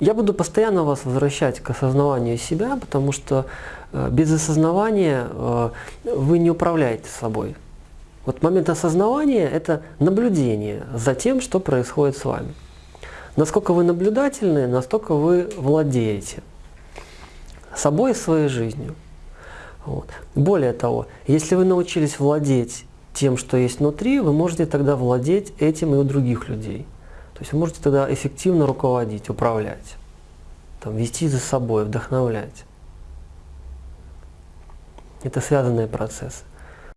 Я буду постоянно вас возвращать к осознаванию себя, потому что э, без осознавания э, вы не управляете собой. Вот момент осознавания – это наблюдение за тем, что происходит с вами. Насколько вы наблюдательны, настолько вы владеете собой и своей жизнью. Вот. Более того, если вы научились владеть тем, что есть внутри, вы можете тогда владеть этим и у других людей. То есть вы можете тогда эффективно руководить, управлять, там, вести за собой, вдохновлять. Это связанные процессы.